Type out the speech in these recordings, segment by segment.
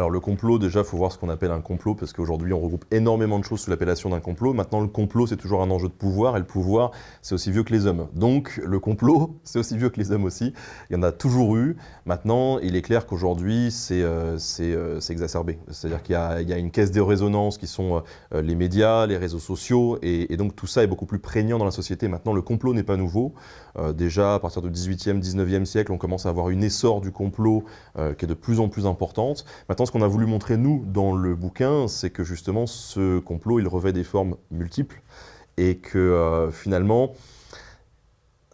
Alors le complot, déjà, il faut voir ce qu'on appelle un complot, parce qu'aujourd'hui, on regroupe énormément de choses sous l'appellation d'un complot. Maintenant, le complot, c'est toujours un enjeu de pouvoir, et le pouvoir, c'est aussi vieux que les hommes. Donc, le complot, c'est aussi vieux que les hommes aussi. Il y en a toujours eu. Maintenant, il est clair qu'aujourd'hui, c'est euh, euh, exacerbé. C'est-à-dire qu'il y, a une caisse de résonance qui sont euh, les médias, les réseaux sociaux, et, donc tout ça est beaucoup plus prégnant dans la société. Maintenant, le complot n'est pas nouveau. déjà, à partir du 18e, 19e siècle, on commence à avoir une essor du complot qui est de plus en plus importante. Maintenant, ce qu'on a voulu montrer, nous, dans le bouquin, c'est que justement, ce complot, il revêt des formes multiples et que euh, finalement,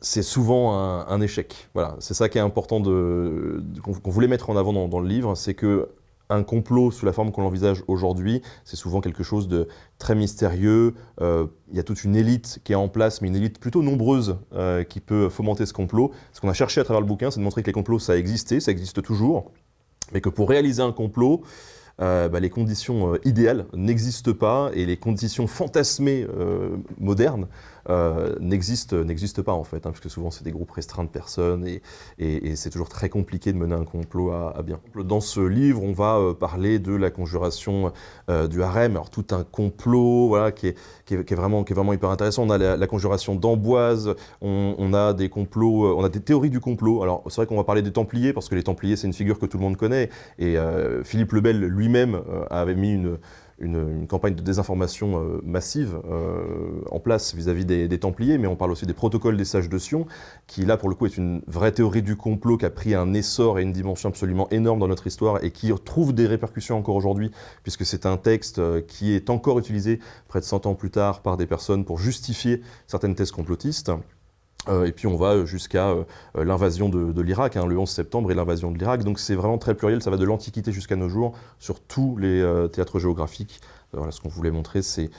c'est souvent un, échec. Voilà, c'est ça qui est important qu'on voulait mettre en avant dans, le livre, c'est que un complot sous la forme qu'on l'envisage aujourd'hui, c'est souvent quelque chose de très mystérieux. Euh, il y a toute une élite qui est en place, mais une élite plutôt nombreuse euh, qui peut fomenter ce complot. Ce qu'on a cherché à travers le bouquin, c'est de montrer que les complots, ça existait, ça existe toujours, mais que pour réaliser un complot, euh, bah, les conditions euh, idéales n'existent pas et les conditions fantasmées euh, modernes euh, n'existe n'existe pas en fait, hein, parce que souvent c'est des groupes restreints de personnes et, c'est toujours très compliqué de mener un complot à, bien. Dans ce livre, on va parler de la conjuration du harem, alors tout un complot qui, est, qui, est, vraiment, qui est vraiment hyper intéressant. On a la, conjuration d'Amboise, on, a des complots, on a des théories du complot. Alors c'est vrai qu'on va parler des Templiers, parce que les Templiers c'est une figure que tout le monde connaît, et Philippe le Bel lui-même avait mis une une, campagne de désinformation euh, massive euh, en place vis-à-vis des, Templiers, mais on parle aussi des protocoles des sages de Sion, qui là pour le coup est une vraie théorie du complot qui a pris un essor et une dimension absolument énorme dans notre histoire et qui trouve des répercussions encore aujourd'hui, puisque c'est un texte euh, qui est encore utilisé près de 100 ans plus tard par des personnes pour justifier certaines thèses complotistes. Euh, et puis on va jusqu'à euh, l'invasion de, l'Irak, hein, le 11 septembre et l'invasion de l'Irak. Donc c'est vraiment très pluriel, ça va de l'Antiquité jusqu'à nos jours, sur tous les euh, théâtres géographiques. Voilà, ce qu'on voulait montrer, c'est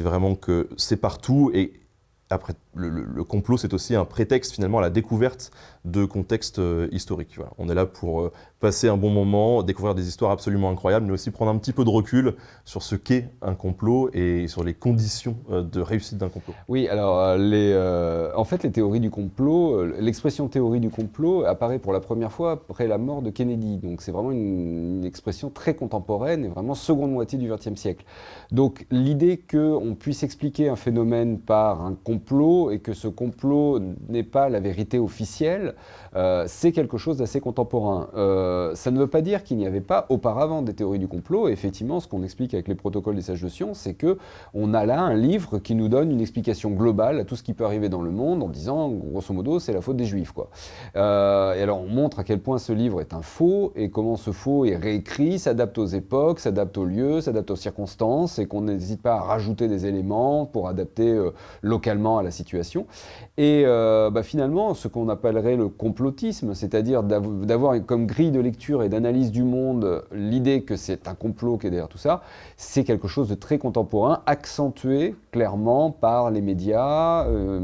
vraiment que c'est partout. Et après, le, complot, c'est aussi un prétexte finalement à la découverte de contextes historiques. On est là pour passer un bon moment, découvrir des histoires absolument incroyables, mais aussi prendre un petit peu de recul sur ce qu'est un complot et sur les conditions euh, de réussite d'un complot. Oui, alors euh, euh, en fait les théories du complot, l'expression théorie du complot apparaît pour la première fois après la mort de Kennedy, donc c'est vraiment une, expression très contemporaine et vraiment seconde moitié du XXe siècle. Donc l'idée qu'on puisse expliquer un phénomène par un complot et que ce complot n'est pas la vérité officielle, c'est quelque chose d'assez contemporain. Euh, ça ne veut pas dire qu'il n'y avait pas auparavant des théories du complot. effectivement, ce qu'on explique avec les protocoles des sages de Sion, c'est que on a là un livre qui nous donne une explication globale à tout ce qui peut arriver dans le monde en disant, grosso modo, c'est la faute des juifs. Euh, et alors, on montre à quel point ce livre est un faux et comment ce faux est réécrit, s'adapte aux époques, s'adapte aux lieux, s'adapte aux circonstances et qu'on n'hésite pas à rajouter des éléments pour adapter euh, localement à la situation. Et bah, finalement, ce qu'on appellerait le complotisme, c'est-à-dire d'avoir comme grille de lecture et d'analyse du monde, l'idée que c'est un complot qui est derrière tout ça, c'est quelque chose de très contemporain, accentué clairement par les médias, euh,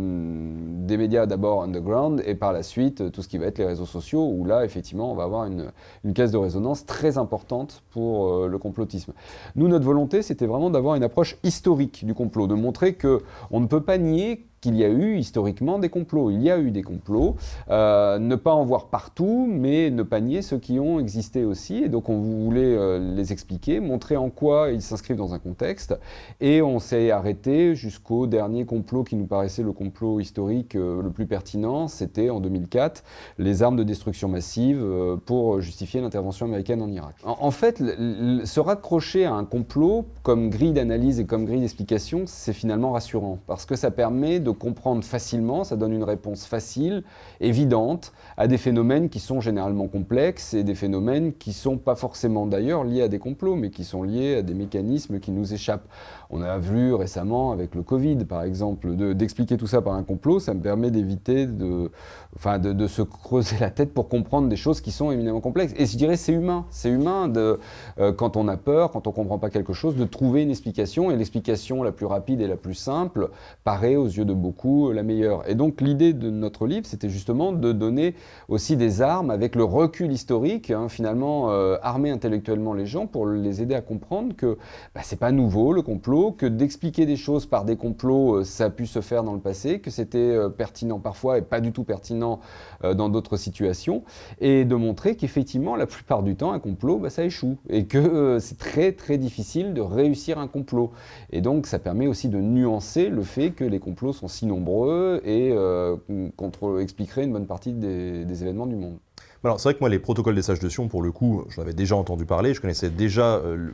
des médias d'abord underground et par la suite tout ce qui va être les réseaux sociaux, où là effectivement on va avoir une, caisse de résonance très importante pour euh, le complotisme. Nous, notre volonté, c'était vraiment d'avoir une approche historique du complot, de montrer que on ne peut pas nier qu'il y a eu historiquement des complots. Il y a eu des complots, euh, ne pas en voir partout, mais ne pas nier ceux qui ont existé aussi. Et donc on voulait euh, les expliquer, montrer en quoi ils s'inscrivent dans un contexte. Et on s'est arrêté jusqu'au dernier complot qui nous paraissait le complot historique euh, le plus pertinent, c'était en 2004, les armes de destruction massive pour justifier l'intervention américaine en Irak. En, en fait, se raccrocher à un complot comme grille d'analyse et comme grille d'explication, c'est finalement rassurant, parce que ça permet de de comprendre facilement, ça donne une réponse facile, évidente, à des phénomènes qui sont généralement complexes et des phénomènes qui ne sont pas forcément d'ailleurs liés à des complots, mais qui sont liés à des mécanismes qui nous échappent. On a vu récemment avec le Covid, par exemple, d'expliquer tout ça par un complot, ça me permet d'éviter de, enfin, de, se creuser la tête pour comprendre des choses qui sont éminemment complexes. Et je dirais c'est humain, c'est humain de, euh, quand on a peur, quand on ne comprend pas quelque chose, de trouver une explication, et l'explication la plus rapide et la plus simple paraît aux yeux de beaucoup la meilleure. Et donc l'idée de notre livre, c'était justement de donner aussi des armes avec le recul historique, hein, finalement armer intellectuellement les gens pour les aider à comprendre que bah, c'est pas nouveau le complot, que d'expliquer des choses par des complots, ça a pu se faire dans le passé, que c'était pertinent parfois et pas du tout pertinent dans d'autres situations, et de montrer qu'effectivement, la plupart du temps, un complot, bah, ça échoue, et que c'est très très difficile de réussir un complot. Et donc ça permet aussi de nuancer le fait que les complots sont si nombreux et euh, contre expliquerait une bonne partie des, événements du monde. Alors c'est vrai que moi les protocoles des sages de Sion, pour le coup, j'en avais déjà entendu parler, je connaissais déjà euh,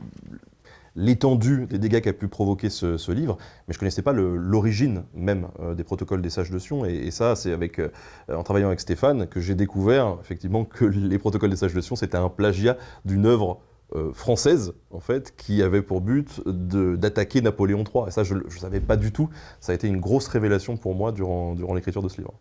l'étendue des dégâts qu'a pu provoquer ce, livre, mais je ne connaissais pas l'origine même euh, des protocoles des sages de Sion, et, ça c'est en travaillant avec Stéphane que j'ai découvert effectivement que les protocoles des sages de Sion c'était un plagiat d'une œuvre euh, française, en fait, qui avait pour but d'attaquer Napoléon III. Et ça, je ne savais pas du tout. Ça a été une grosse révélation pour moi durant, durant l'écriture de ce livre.